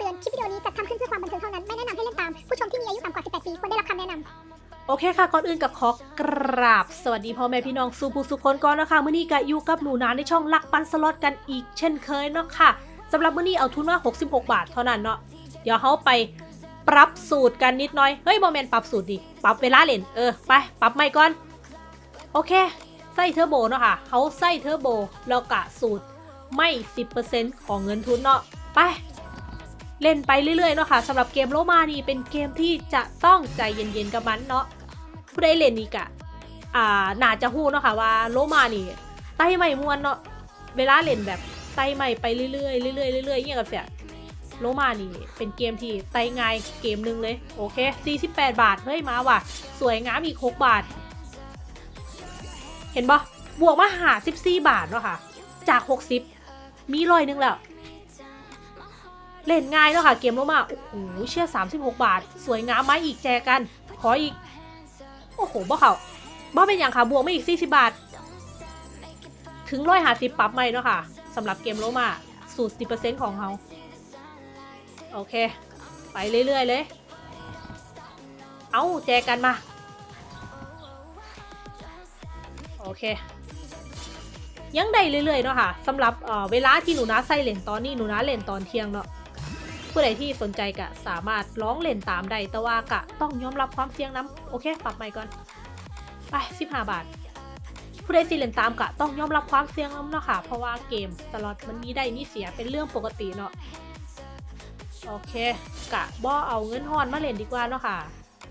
เตือน คลิปวิดีโอนี้จัดทำขึ้นเพื่อความบันเทิงเท่านั้น ไม่แนะนำให้เล่นตาม ผู้ชมที่มีอายุต่ำกว่า 18 ปี ควรได้รับคำแนะนำโอเคค่ะก่อนอื่นกะขอกราบ สวัสดีพ่อแม่พี่น้องสู่ผู้สู่คนก่อนนะคะมื้อนี้ก็อยู่กับหนูนาในช่องรักปั่นสล็อตกันอีกเช่นเคยเนาะค่ะสำหรับมื้อนี้เอาทุนว่า 66 บาทเท่านั้นเนาะเดี๋ยวเฮาไปปรับสูตรกันนิดหน่อยเฮ้ยบ่แม่นปรับสูตรดิปรับเวลาเล่นเออไปปรับใหม่ก่อนโอเคใส่เทอร์โบเนาะค่ะเขาใส่เทอร์โบแล้วกะสูตรไม่ 10%ของเงินทุนเนาะไป เล่นไปเรื่อยๆเนาะค่ะสำหรับเกมโลมานี่เป็นเกมที่จะต้องใจเย็นๆกับมันเนาะผู้ใดเล่นนี่กะอ่าน่าจะฮู้เนาะค่ะว่าโลมานี่ไต่ใหม่มวนเนาะเวลาเล่นแบบไต่ใหม่ไปเรื่อยๆเรื่อยๆเรื่อยๆเงี้ยกับเสียโลมานี่เป็นเกมที่ไต่ง่ายเกมหนึ่งเลยโอเค 48 บาทเฮ้ยมาว่ะ สวยงามอีก 6 บาท เห็นปะบวกมาหา 14 บาทเนาะค่ะ จาก 60 มีร้อยนึงแล้ว เล่นง่ายเนาะค่ะ เกมโลมาโอ้โหเชื่อ 36 บาท สวยงามไหมอีกแจกัน ขออีก โอ้โหบ่เขาบ่เป็นอย่างค่ะ บวกไม่อีก 40 บาท ถึงร้อยหาสิบปรับไม่เนาะค่ะสำหรับเกมโลมาสูตร10%ของเขาโอเค ไปเรื่อย ๆ เลย เอาแจกันมา โอเค ยังได้เรื่อย ๆ เนาะค่ะสำหรับเออเวลาที่หนูนาใส่เล่นตอนนี้ หนูนาเล่นตอนเที่ยงเนาะ ผู้ใดที่สนใจกะสามารถร้องเล่นตามได้แต่ว่ากะต้องยอมรับความเสี่ยงน้ำโอเค ปรับใหม่ก่อน ไป 15 บาท ผู้ใดสิเล่นตามกะต้องยอมรับความเสี่ยงน้ำเนาะค่ะ เพราะว่าเกมตลอดมันมีได้มีเสียเป็นเรื่องปกติเนาะโอเค กะบ่เอาเงินฮอนมาเล่นดีกว่าเนาะค่ะ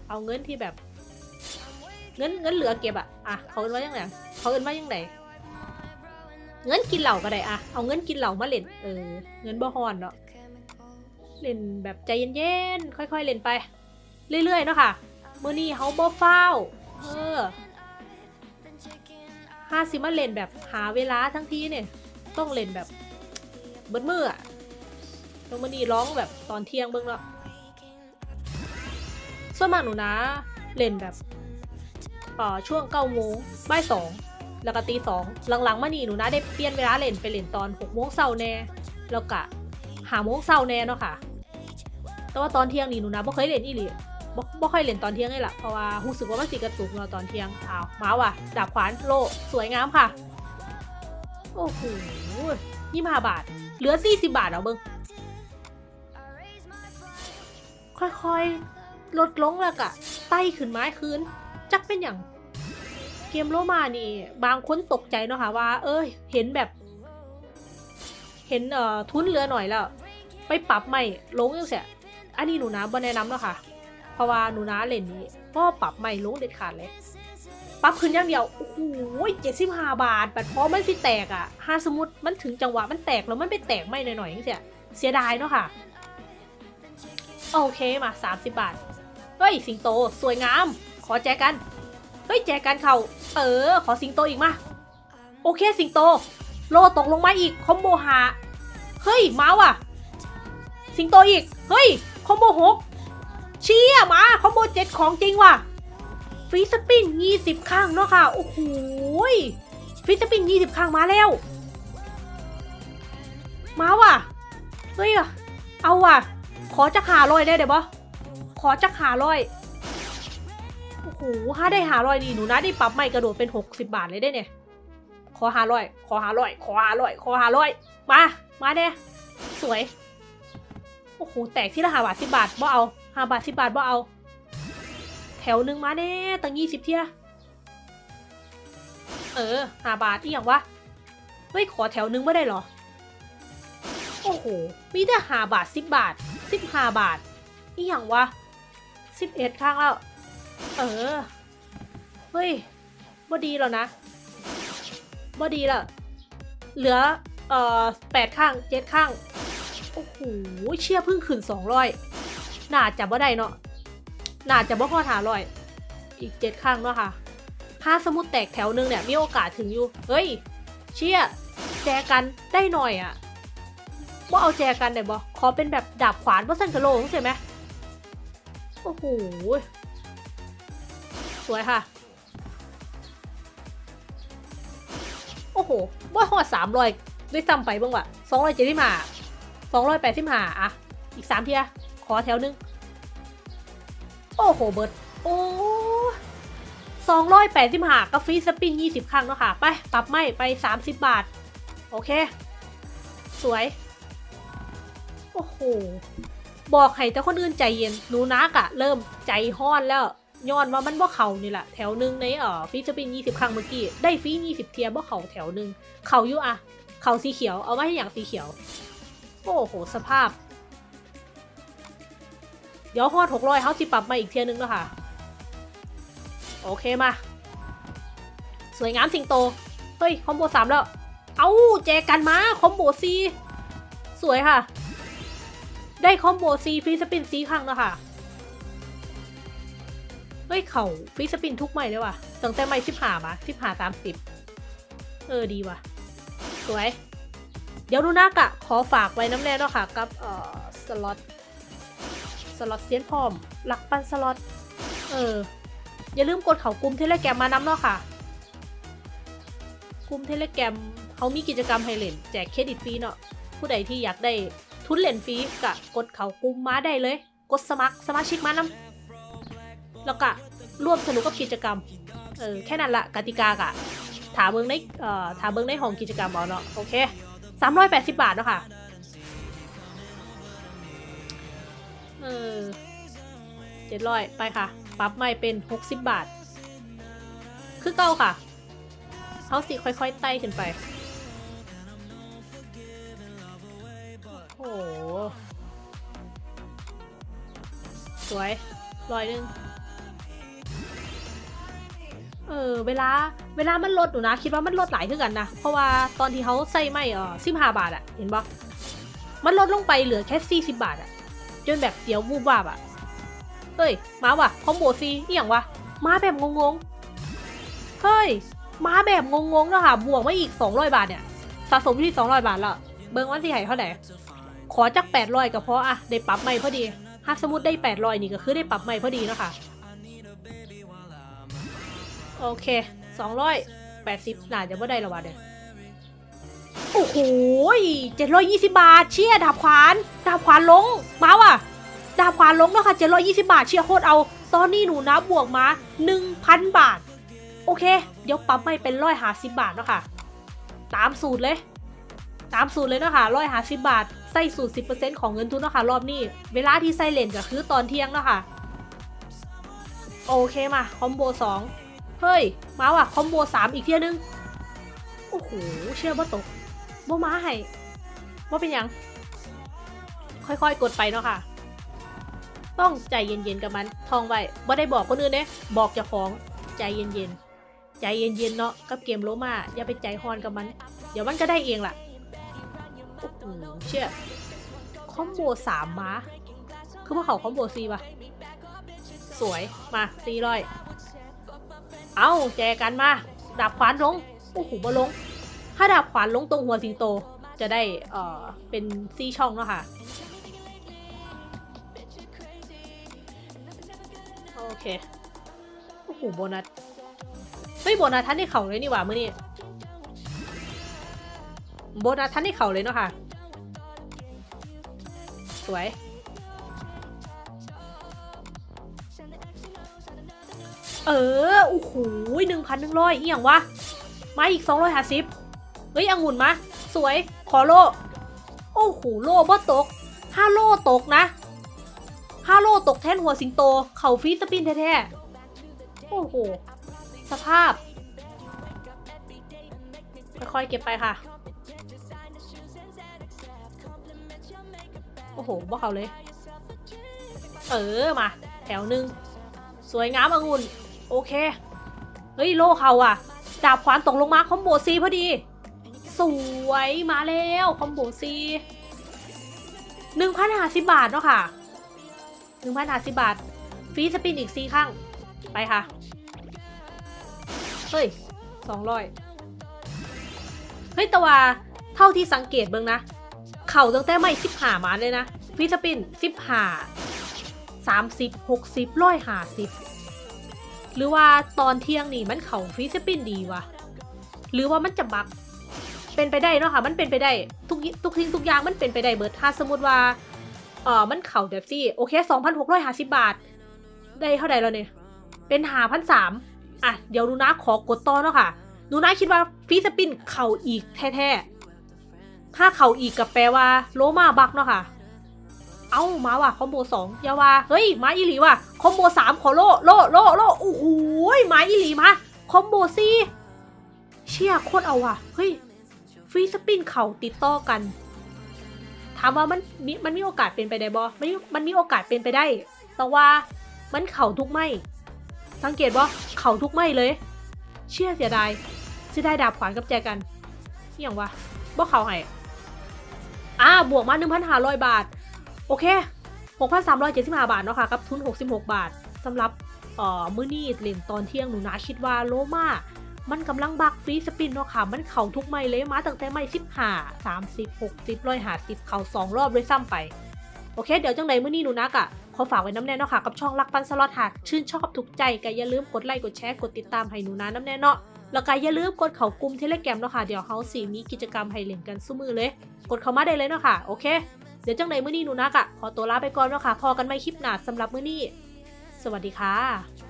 เอาเงินที่แบบ เงินเงินเหลือเก็บอะอะเขาเอินว่ายังไงเขาเอินว่ายังไงเงินกินเหล่าก็ได้อะเอาเงินกินเหล่ามาเล่นเออ เงินบ่ฮอนเนาะ เล่นแบบใจเย็นๆ ค่อยๆ เล่นไป เรื่อยๆ เนาะค่ะเมื้อนี้เฮาบ่ฟ้า เออห้าสิมาเล่นแบบหาเวลาทั้งทีเนี่ย ต้องเล่นแบบเบิดมืออะแล้วมื้อนี้ร้องแบบตอนเที่ยงเบิ่งเนาะส่วนมากหนูนะเล่นแบบอ่อช่วงเก้าโมงบ่ายสองแล้วก็ตีสองหลังๆมานี่หนูนะได้เปลี่ยนเวลาเล่นไปเล่นตอนหกโมงเช้าแน่แล้วก็หาโมงเช้าแน่เนาะค่ะ แต่ว่าตอนเที่ยงนี่หนูนะบ่เคยเล่นอีหลีบ่บ่ค่อยเล่นตอนเที่ยงเลยล่ะเพราะว่ารู้สึกว่ามันสิกระตุกเนาตอนเที่ยงอ้าวมาว่ะดาบขวานโลสวยงามค่ะ โอ้โหยี่ห้าบาท เหลือสี่สิบาทเอาเบิ้งค่อยๆ ลดลงแล้วกะไต่ขึ้นไม้คืน จักเป็นอย่างเกมโลมานี่ บางคนตกใจเนาะค่ะว่า เอ้ย เห็นแบบ เห็นเอ่อทุนเหลือหน่อยแล้ว ไปปรับใหม่ลงยังเสีย อันนี้หนูนะบ่แนะนำเนาะค่ะ เพราะว่าหนูนะเล่นนี้ก็ปรับใหม่ลงเด็ดขาดเลยปรับขึ้นอย่างเดียว โอ้โหเจ็ดสิบห้าบาทบัดพอมันสิแตกอะถ้าสมมติมันถึงจังหวะมันแตกแล้วมันไปแตกไม่หน่อยๆยังเสียเสียดายเนาะค่ะ โอเคมาสามสิบบาท เฮ้ย สิงโตสวยงาม ขอแจกัน เฮ้ย แจกันเขาเออ ขอสิงโตอีกมา โอเคสิงโต โลตกลงมาอีก คอมโบหา เฮ้ย เมาว่ะ สิงโตอีก เฮ้ย คอมโบหกเชี่ยมาคอมโบเจ็ดของจริงว่ะฟรีสปินยี่สิบข้างเนาะค่ะ โอ้โหฟรีสปินยี่สิบข้างมาแล้ว มาว่ะ เฮ้ยเอาว่ะ ขอจะหาลอยได้เดี๋ยวบอขอจะหาลอย โอ้โหถ้าได้หาลอยนี่หนูนะได้ปรับใหม่กระโดดเป็นหกสิบาทเลยได้เนี่ย ขอหาลอย ขอหาลอย ขอหาลอย ขอหาลอย มา มาเนี่ยสวย โอ้โห แตกที่ละหาบาทสิบาทบ่เอาหาบาทสิบาทบ่เอา แถวหนึ่งมาแน่ตั้งยี่สิบเที่ยเออหาบาทอีหยังวะเฮ้ยขอแถวหนึ่งไม่ได้หรอ โอ้โห มีแต่หาบาทสิบบาทสิบห้าบาทอีหยังวะสิบเอ็ดข้างแล้ว เออ เฮ้ยบ่ดีแล้วนะบ่ดีแล้วเหลือ เอ่อแปดข้างเจ็ดข้าง อ้โหเชี่ยเพิ่งขึ้นสองร้อยน่าจะบ่ได้เนาะน่าจะบ่พอหาร้อยอีกเจ็ดข้างเนาะค่ะถ้าสมุดแตกแถวหนึงเนี่ยมีโอกาสถึงอยู่ เฮ้ย เชี่ยแจกันได้หน่อยอะ่ะว่าเอาแจกันได้บ่ขอเป็นแบบดาบขวานว่าสันกะโลงใช่ไหมโอ้โหสวยค่ะ โอ้โหบ่หอดสามร้อยด้วยซ้ำไปบ้างว่ะสองร้อยเจ็ดสิบห้า สองร้อยแปดสิบห้าอะ อีกสามเทีย ขอแถวหนึง โอ้โห เบิร์ดโอ้สองร้อยแปดสิบห้ากาฟรีสปินยี่สิบครั้งเนาะค่ะ ไป ปรับไม่ไปสามสิบบาท โอเค สวย โอ้โห บอกให้แต่คนอื่นใจเย็นหนูนักอะเริ่มใจห้อนแล้วย้อนว่ามันบ่เขานี่แหละแถวหนึ่งในเอ่อฟรีสปินยี่สิบครั้งเมื่อกี้ได้ฟียี่สิบเทียบ่เขาแถวหนึ่งเขาอยู่อะเขาสีเขียวเอามาให้อย่างสีเขียว อ้โห สภาพ เดี๋ยวฮอดหกร้อยเขาสิปรับมาอีกเทียนึงแล้วค่ะ โอเคมา สวยงามสิงโต เฮ้ย คอมโบสามแล้ว เอาแจกันมา combo สี่สวยค่ะ ได้ combo สี่ free spin สี่ครั้งแล้วค่ะ เฮ้ย เข้า free spin ทุกไม้เลยว่ะตั้งแต่ไม้สิบห้ามาสิบห้าสามสิบเออ ดีว่ะ สวย เดี๋ยวหนูนากะขอฝากไว้นำแน่เนาะค่ะกับเอ่อสล็อตสล็อตเซียนพร้อมรักปั่นสล็อตเอออย่าลืมกดเข้ากลุ่ม Telegram มานำเนาะค่ะกลุ่มเทเลแกรมเขามีกิจกรรมให้เล่นแจกเครดิตฟรีเนาะผู้ใดที่อยากได้ทุนเล่นฟรีกะกดเขากลุ่มมาได้เลย กดสมัครสมาชิกมาน้ำแล้วก็ร่วมสนุกกับกิจกรรมเออแค่นั้นละกติกากะถามเบิ้งในเอ่อถามเบิ้งในห้องกิจกรรมเอาเนาะโอเค สามร้อยแปดสิบบาทเนาะค่ะเออเจ็ดร้อยไปค่ะ ปรับใหม่เป็นหกสิบบาท คือเก้าค่ะเขาสิค่อยๆไต่ขึ้นไป โอ้โหสวยร้อยหนึ่งเออ เวลาเวลามันลดหนูนะ คิดว่ามันลดหลายขึ้นกันนะ เพราะว่าตอนที่เขาใส่ไม่เออสิบห้าบาทอะเห็นปะมันลดลงไปเหลือแค่สี่สิบบาทอะจนแบบเสียววูบวาบอะเฮ้ย มาว่ะคอมโบซีนี่อย่างวะ มาแบบงงๆ เฮ้ย มาแบบงงๆแล้วค่ะ บวกมาอีกสองร้อยบาทเนี่ย สะสมที่สองร้อยบาทแล้ว เบิ้งวันที่ไหนเท่าไหร่ ขอจักแปดร้อยก็เพราะอะได้ปรับใหม่พอดี หากสมมติได้แปดร้อยนี่ก็คือได้ปรับใหม่พอดีเนาะค่ะ โอเค สองร้อยแปดสิบน่าจะไม่ได้ละวะเด้อโอ้โหเจ็ดร้อยยี่สิบาท เชี่ยดาบขวาน ดาบขวานลงมาว่ะ ดาบขวานลงแล้วค่ะเจ็ดร้อยยี่สิบบาท เชี่ยโคตรเอา ตอนนี้หนูนาบวกมาหนึ่งพันบาท โอเค เดี๋ยวปรับไม้เป็นร้อยห้าสิบบาทเนาะค่ะ ตามสูตรเลย ตามสูตรเลยเนาะค่ะร้อยห้าสิบบาท ใส่สูตรสิบเปอร์เซ็นต์ของเงินทุนเนาะค่ะรอบนี้ เวลาที่ใช้เล่นก็คือตอนเที่ยงเนาะค่ะ โอเคมา combo สอง เฮ้ย มาว่ะ combo สามอีกเทื่อนึง โอ้โห เชื่อว่าตกบ่มาให้ว่าเป็นยัง ค่อยๆ กดไปเนาะค่ะ ต้องใจเย็นๆ กับมัน ทองไว้บ่ได้บอกคนอื่นเด้บอกเจ้าของ ใจเย็นๆ ใจเย็นๆ เนาะ กับเกมโลมา อย่าไปใจฮอนกับมัน เดี๋ยวมันก็ได้เองล่ะ โอ้โห เชื่อ คอมโบสามมา คือพวกเขาคอมโบซีป่ะ สวย มาซีร้อย เอาแจกันมา ดาบขวานลง โอ้โหบ่ลง ถ้าดาบขวานลงตรงหัวสิงโต จะได้ เอ่อ เป็นซี่ช่องเนาะค่ะ โอเค โอ้โห โบนัส เฮ้ย โบนัสท่านได้เข่าเลยนี่หว่ามื่อนี้ โบนัสท่านได้เข่าเลยเนาะค่ะ สวย เออโอ้โหหนึ่งพันหนึ่งร้อยอีหยังวะ มาอีกสองร้อยห้าสิบเฮ้ยองุ่นมา สวย ขอโล โอ้โห โลบ่ตกห้าโลตกนะห้าโลตกแท่นหัวสิงโต เข่าฟีสปินแท้ๆ โอ้โห สภาพ ค่อยๆ เก็บไปค่ะ โอ้โหบ่เขาเลย เออ มา แถวหนึ่ง สวยงามองุ่น โอเค เฮ้ย โลเข้าอะดาบขวานตกลงมา combo สี่พอดี สวยมาแล้ว combo สี่หนึ่งพันห้าสิบบาทเนาะค่ะหนึ่งพันห้าสิบบาท free spin อีกสี่ครั้ง ไปค่ะ เฮ้ยสองร้อยเฮ้ยแต่ว่าเท่าที่สังเกตเบิ่งนะ เข่าตั้งแต่ไม่สิบหามาเลยนะ ฟรีสปินสิบหาสามสิบหกสิบร้อยหาสิบ หรือว่าตอนเที่ยงนี่มันเข่าฟรีสปินดีวะหรือว่ามันจะบักเป็นไปได้เนาะค่ะมันเป็นไปได้ทุกทุกทิ้งทุกอย่างมันเป็นไปได้เบิดถ้าสมมติว่าเออมันเข่าแบบซี่โอเคสองพันหกร้อยห้าสิบาท ได้เท่าไหร่แล้วเนี่ยเป็นหาพันสามอะเดี๋ยวนูนะขอกดต่อเนาะค่ะหนูนาคิดว่า free spin เข้าอีกแท้ๆถ้าเข้าอีกกะแปลว่าโลมาบักเนาะค่ะ เอ้ามาว่ะ combo สองอย่าว่าเฮ้ยมาอีหลีว่ะ combo สามขอโลโลโลโลโอ้โหมาอีหลีมา combo สี่เชี่ยโคตรเอาว่ะเฮ้ย free spin เข้าติดต่อกัน ถามว่ามันมีมันมีโอกาสเป็นไปได้บ่มันมันมีโอกาสเป็นไปได้ แต่ว่ามันเข่าทุกไม่ สังเกตว่าเข่าทุกไม่เลย เชี่ยเสียดายเสียดายดาบขวานกับแจกันอหย่างวะบ่เข่าให้อ่าบวกมา1,500บาท โอเค 6,375 บาทเนาะค่ะกับทุน 66 บาทสำหรับเอ่อมื้อนี้เล่นตอนเที่ยงหนูนะคิดว่าโลมามันกำลังบักฟรีสปินเนาะค่ะ มันเข่าทุกไม่เลยมาตั้งแต่ไม่15 30 60ร้อยหาสิบเข่าสองรอบด้วยซ้ำไป โอเค เดี๋ยวจังไหนมื้อนี้หนูนักอะขอฝากไว้น้ำแน่เนาะค่ะ กับช่องรักปั่นสล็อตหากชื่นชอบถูกใจก็อย่าลืมกดไลค์กดแชร์กดติดตามให้หนูนานำแน่เนาะ แล้วก็อย่าลืมกดเข้ากลุ่ม Telegram เนาะค่ะ เดี๋ยวเฮาสิมีกิจกรรมให้เล่นกันสู่มื้อเลย กดเข้ามาได้เลยเนาะค่ะ โอเค เดี๋ยวจังไหนมื้อนี้หนูนากะขอตัวลาไปก่อนเนาะค่ะพ้อกันใหม่คลิปหน้าสำหรับมื้อนี้ สวัสดีค่ะ